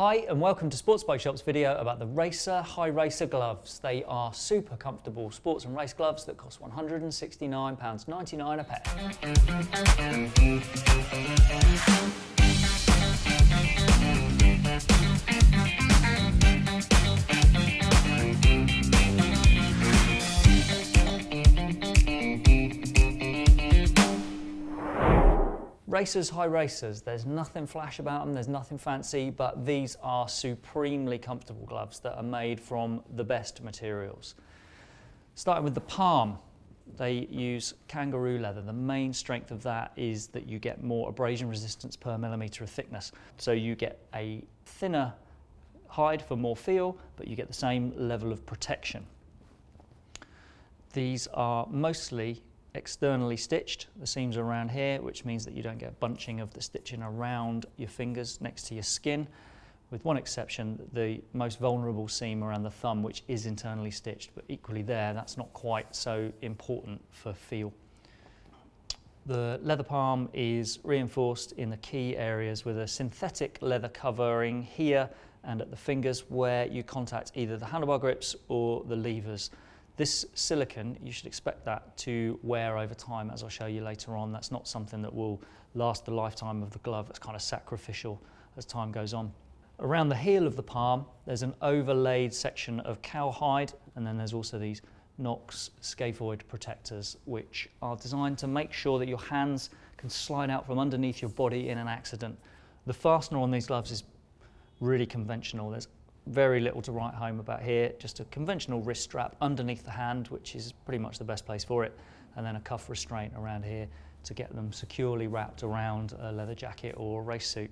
Hi and welcome to Sports Bike Shop's video about the Racer Hi Racer gloves. They are super comfortable sports and race gloves that cost £169.99 a pair. Racers, Hi Racers, there's nothing flash about them, there's nothing fancy, but these are supremely comfortable gloves that are made from the best materials. Starting with the palm, they use kangaroo leather. The main strength of that is that you get more abrasion resistance per millimetre of thickness. So you get a thinner hide for more feel, but you get the same level of protection. These are mostly externally stitched. The seams are around here, which means that you don't get a bunching of the stitching around your fingers next to your skin, with one exception, the most vulnerable seam around the thumb, which is internally stitched, but equally there, that's not quite so important for feel. The leather palm is reinforced in the key areas with a synthetic leather covering here and at the fingers where you contact either the handlebar grips or the levers. This silicon, you should expect that to wear over time, as I'll show you later on. That's not something that will last the lifetime of the glove. It's kind of sacrificial as time goes on. Around the heel of the palm, there's an overlaid section of cowhide, and then there's also these Knox scaphoid protectors, which are designed to make sure that your hands can slide out from underneath your body in an accident. The fastener on these gloves is really conventional. There's very little to write home about here, just a conventional wrist strap underneath the hand, which is pretty much the best place for it, and then a cuff restraint around here to get them securely wrapped around a leather jacket or race suit.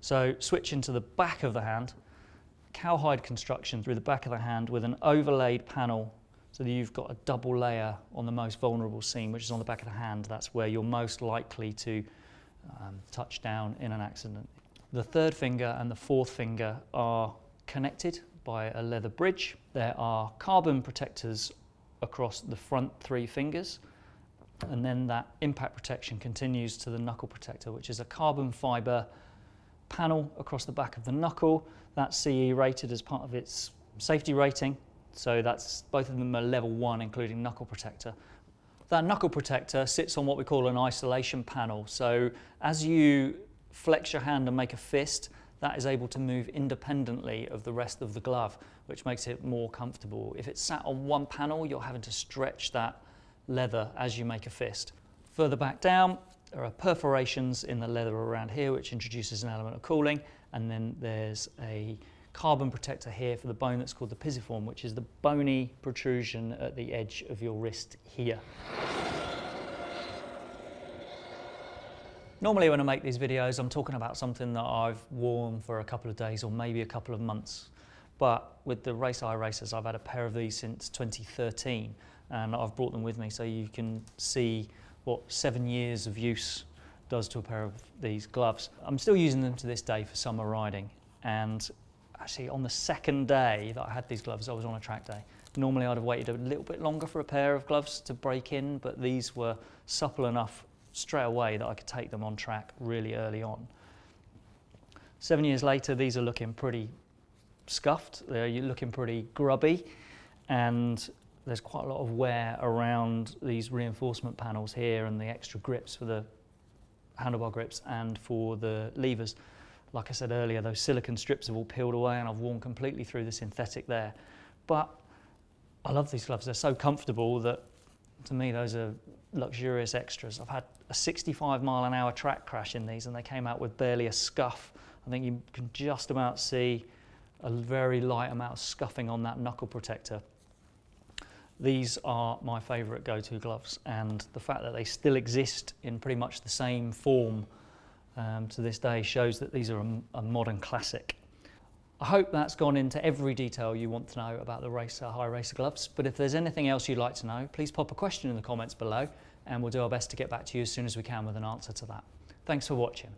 So switching to the back of the hand, cowhide construction through the back of the hand with an overlaid panel so that you've got a double layer on the most vulnerable seam, which is on the back of the hand. That's where you're most likely to um, touch down in an accident. The third finger and the fourth finger are connected by a leather bridge. There are carbon protectors across the front three fingers and then that impact protection continues to the knuckle protector which is a carbon fibre panel across the back of the knuckle. That's CE rated as part of its safety rating so that's both of them are level one including knuckle protector. That knuckle protector sits on what we call an isolation panel so as you flex your hand and make a fist, that is able to move independently of the rest of the glove, which makes it more comfortable. If it's sat on one panel, you're having to stretch that leather as you make a fist. Further back down, there are perforations in the leather around here, which introduces an element of cooling. And then there's a carbon protector here for the bone that's called the pisiform, which is the bony protrusion at the edge of your wrist here. Normally when I make these videos, I'm talking about something that I've worn for a couple of days or maybe a couple of months. But with the Racer Hi Racers, I've had a pair of these since 2013 and I've brought them with me so you can see what seven years of use does to a pair of these gloves. I'm still using them to this day for summer riding and actually on the second day that I had these gloves, I was on a track day. Normally I'd have waited a little bit longer for a pair of gloves to break in, but these were supple enough straight away that I could take them on track really early on. Seven years later, these are looking pretty scuffed. They're looking pretty grubby and there's quite a lot of wear around these reinforcement panels here and the extra grips for the handlebar grips and for the levers. Like I said earlier, those silicon strips have all peeled away and I've worn completely through the synthetic there. But I love these gloves. They're so comfortable that to me, those are luxurious extras. I've had a 65 mile an hour track crash in these and they came out with barely a scuff. I think you can just about see a very light amount of scuffing on that knuckle protector. These are my favourite go-to gloves and the fact that they still exist in pretty much the same form um, to this day shows that these are a, a modern classic. I hope that's gone into every detail you want to know about the Racer Hi Racer gloves, but if there's anything else you'd like to know, please pop a question in the comments below and we'll do our best to get back to you as soon as we can with an answer to that. Thanks for watching.